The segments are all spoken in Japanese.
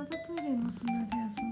またトイレの砂で遊ん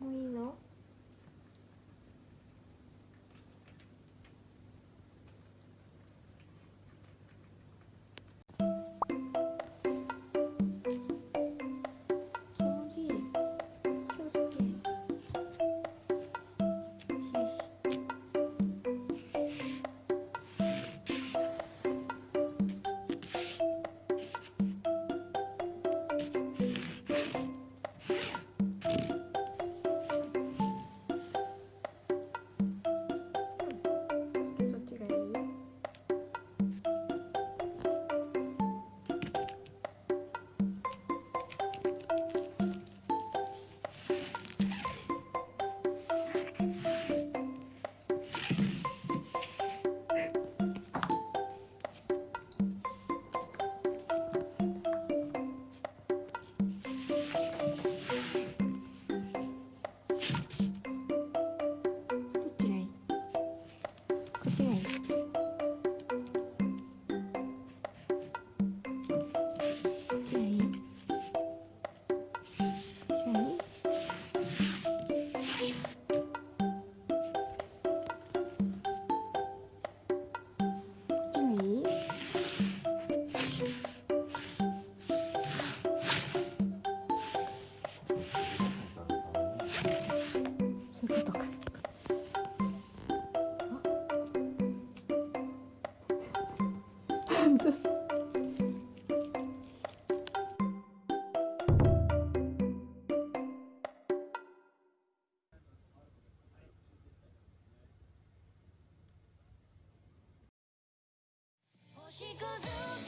もういいの？She goes ooh.